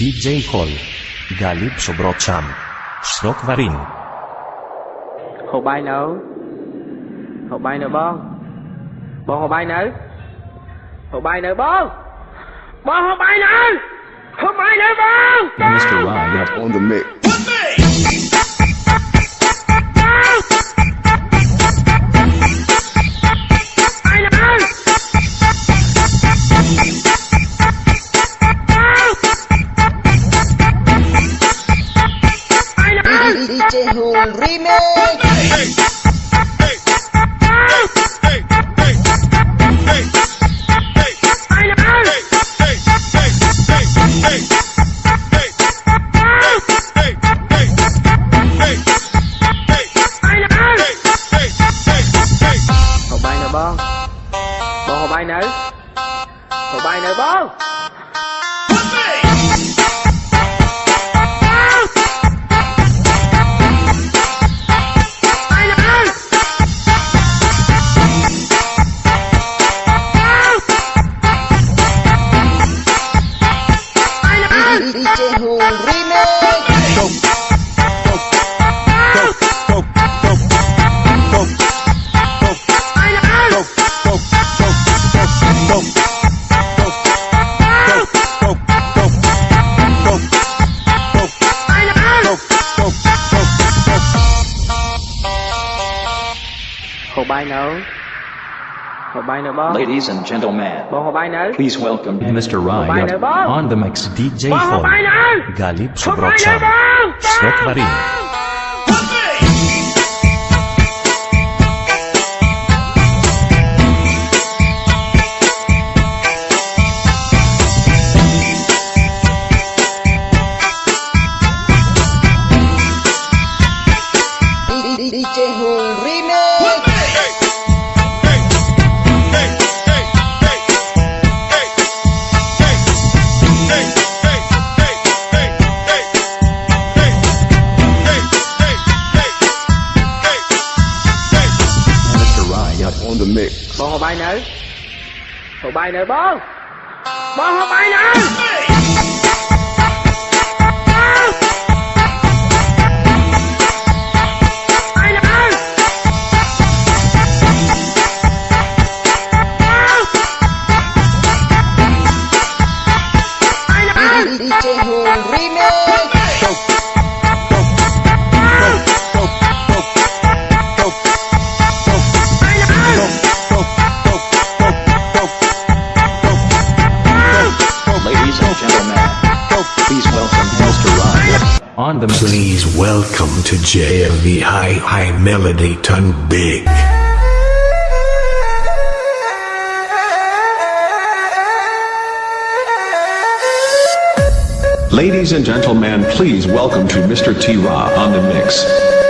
DJ Hall. Galip Sobrocham. Snock Varin. Hồ bay nữa. Hồ bay nữa bon. Bon hồ bay nữa. Hồ bay nữa bon. Bon hồ bay nữa. Hồ bay nữa bon. Mr. Ryan, you on the mix. Hồ bay nè bon. Bon hồ bay nữ. Hồ bay nè bon. DJ Hùng nấu. Ladies and gentlemen, bông hộp bài nấu please welcome Mr. Ryan on the mix. DJ for hộp bài Cole. này nè bố bố không ai nữa on the. Please welcome to JMV High High Melody Ton Big. Ladies and gentlemen, please welcome to Mr. T-Ra on the mix.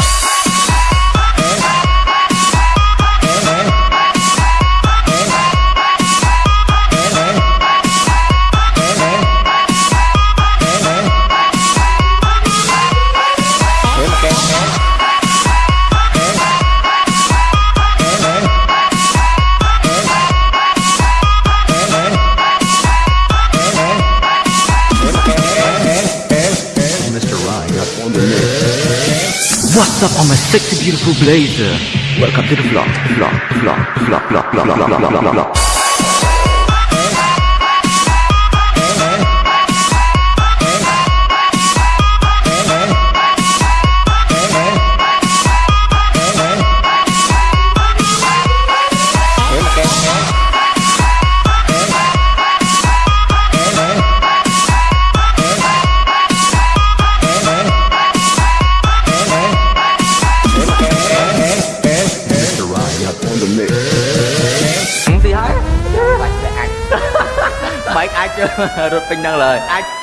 Up on my sexy beautiful blazer? Welcome to the vlog, vlog, vlog, vlog, vlog, vlog, vlog, vlog, vlog, vlog. đăng lời. Ai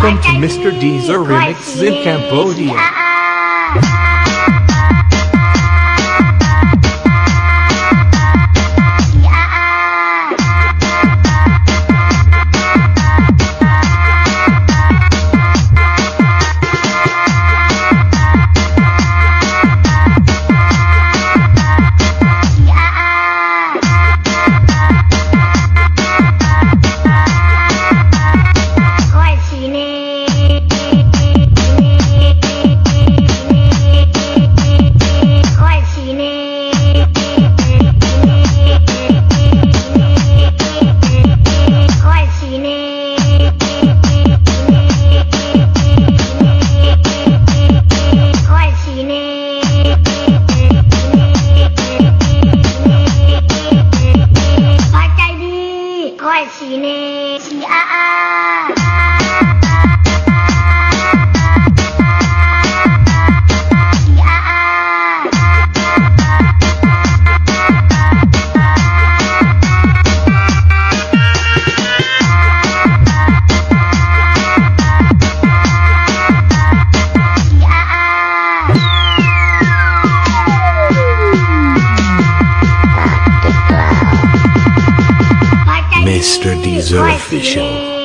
Welcome to Mr. Deezer Remix in Cambodia. Deezer Oficial.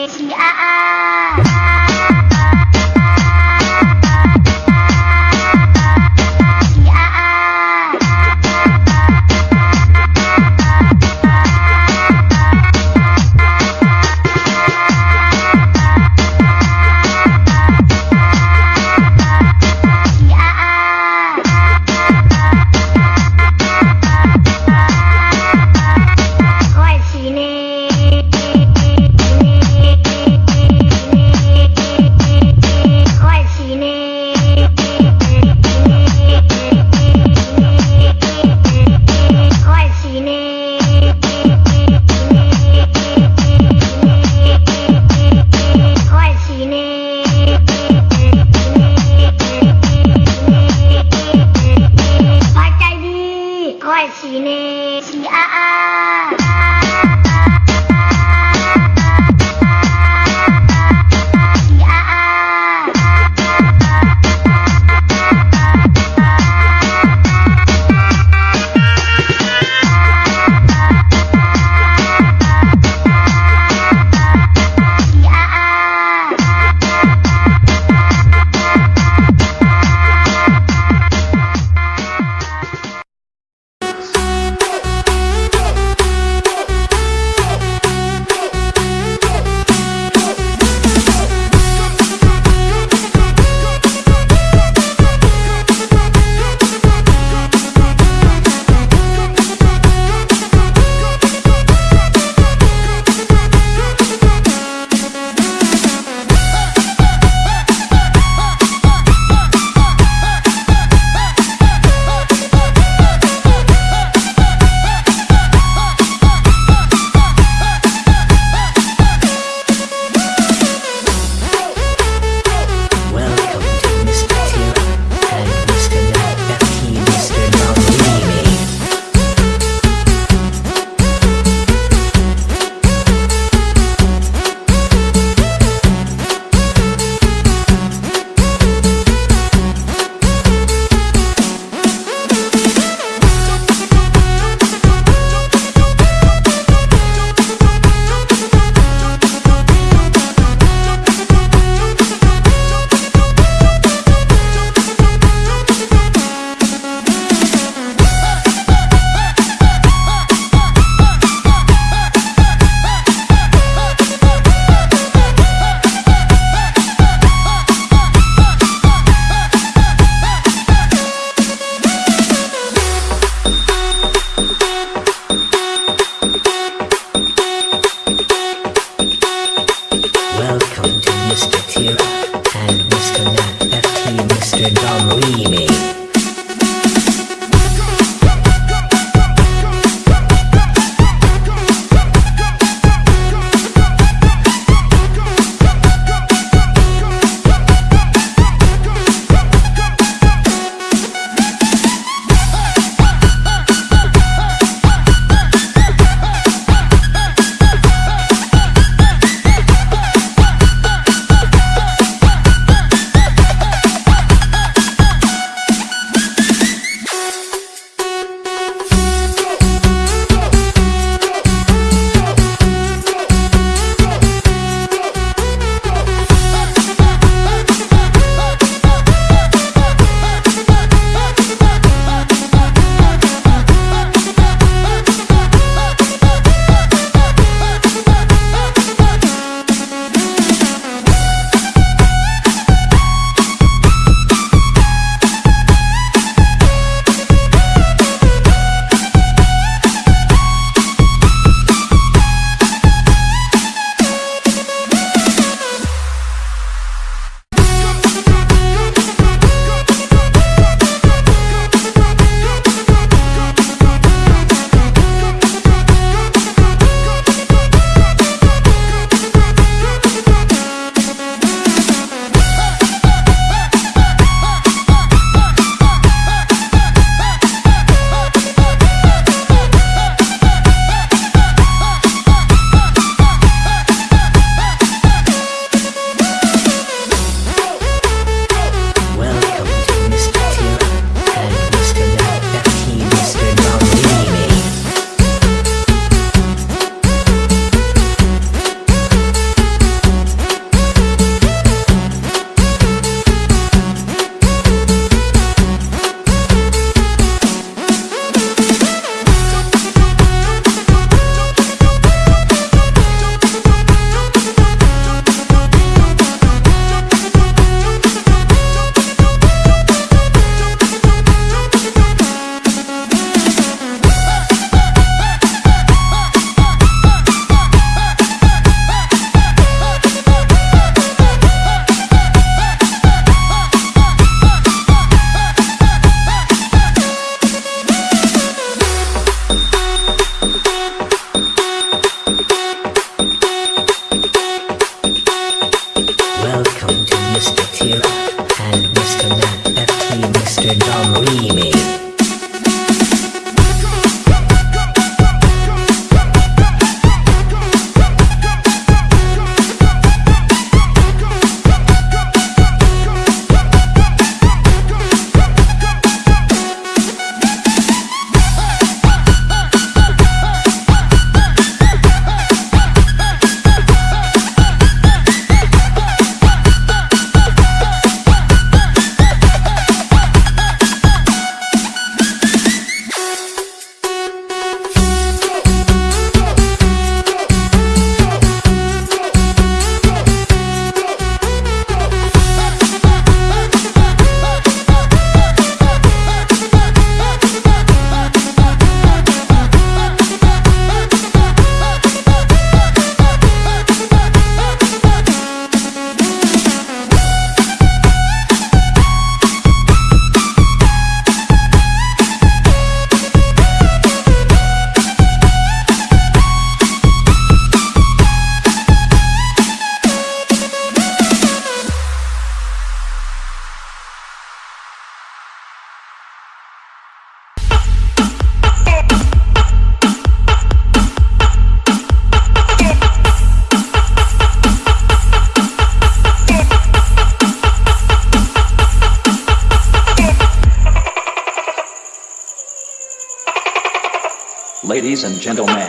Ladies and gentlemen,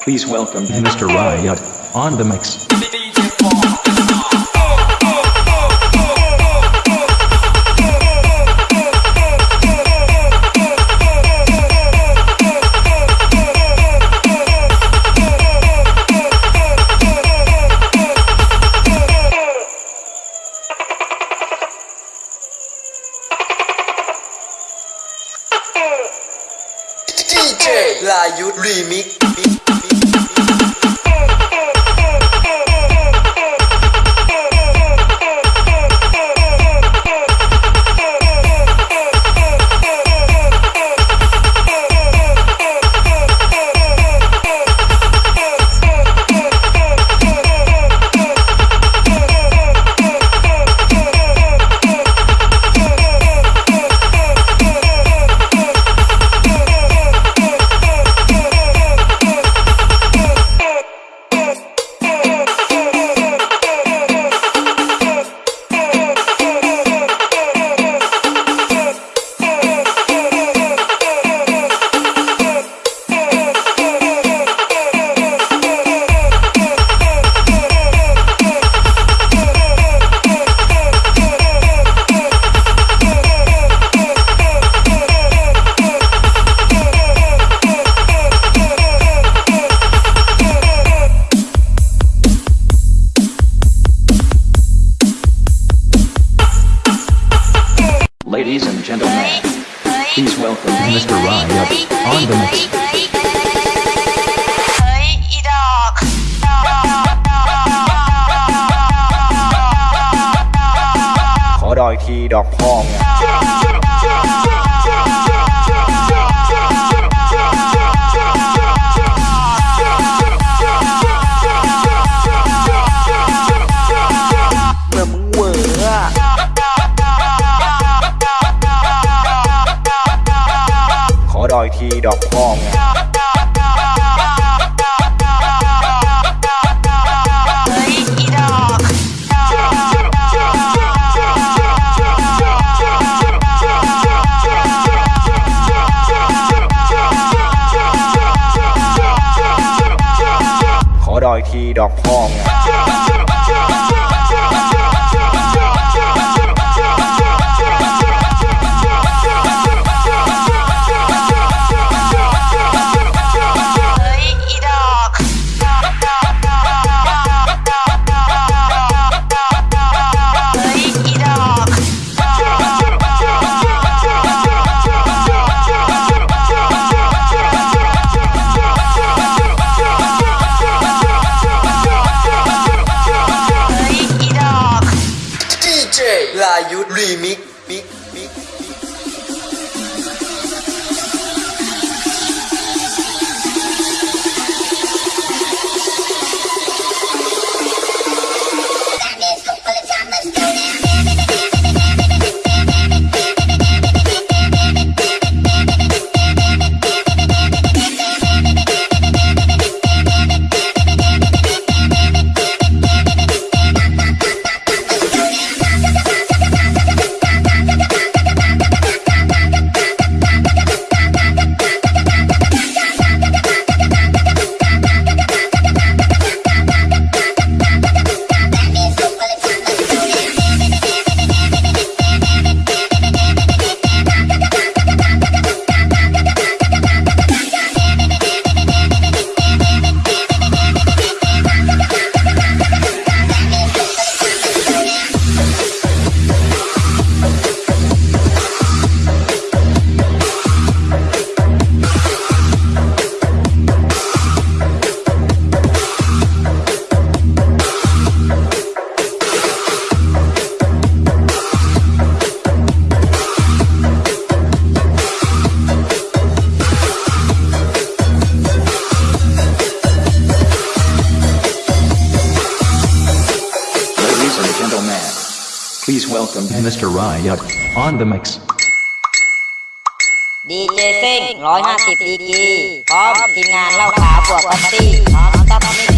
please welcome Mr. Riot on the mix. you dreaming? Yeah, calm. Yeah. Welcome, Mr. Riot, on the mix. DJ เซ็ง150ดีกีพร้อมทีมงานเล่าขาวบวกพัตตี้พร้อมต็อปมิก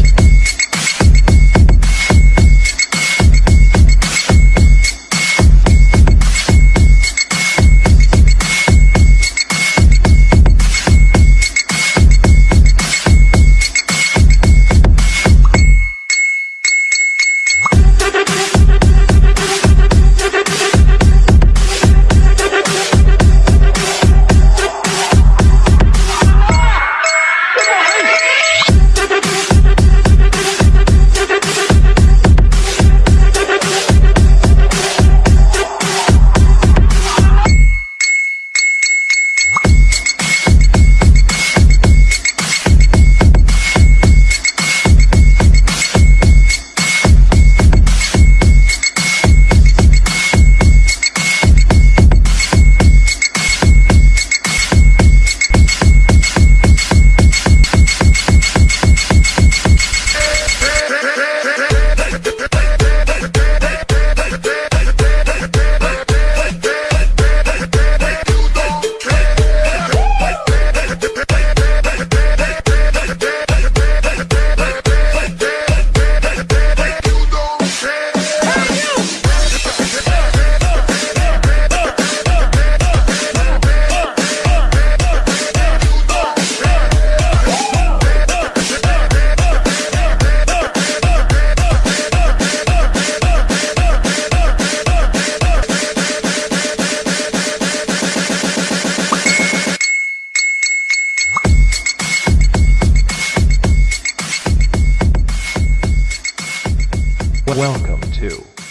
Welcome to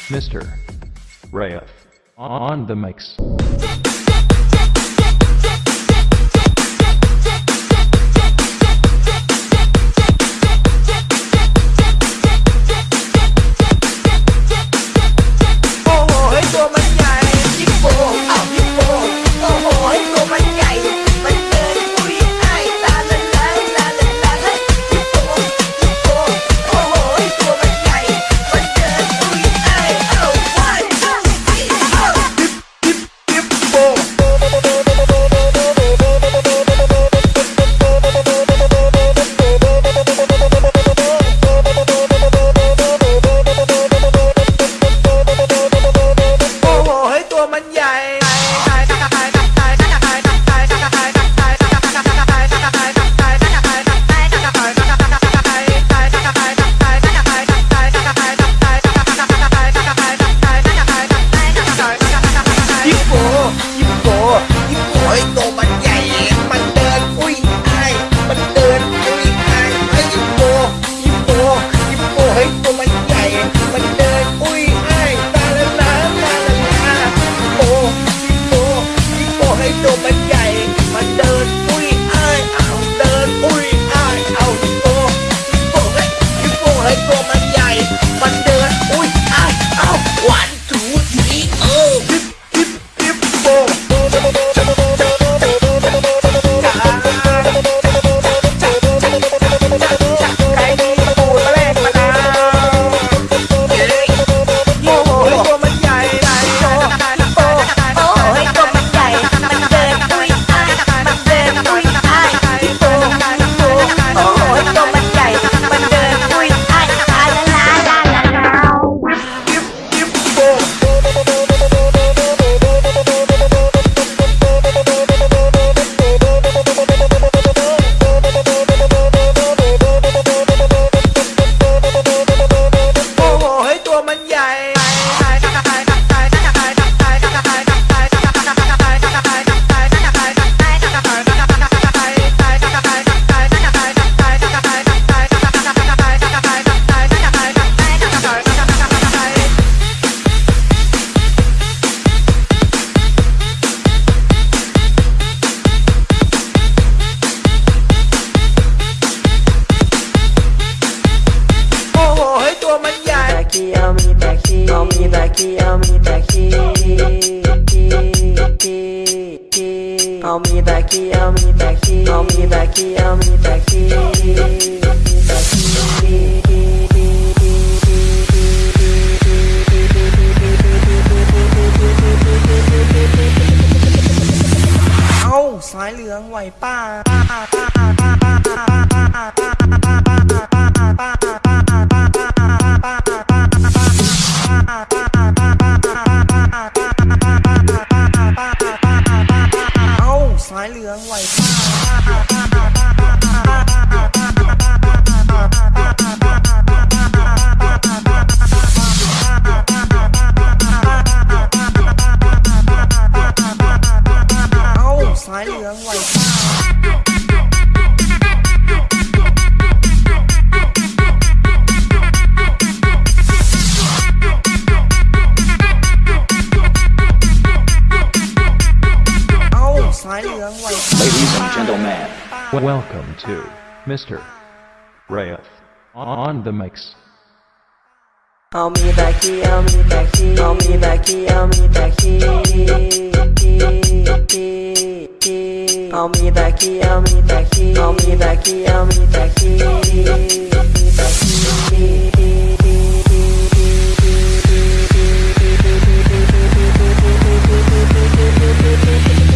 Mr. Raif on the mix. Mr. Rath. On the mix. Thank you.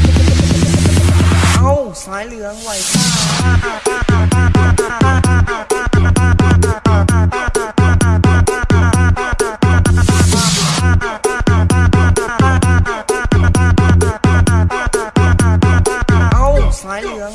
เอาสายเหลืองไหวซ่าเอาสายเหลือง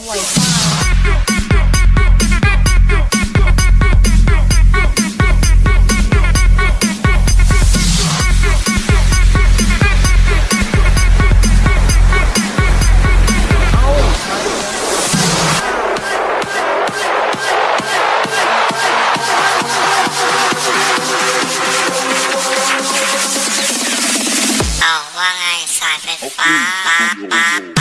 Wow.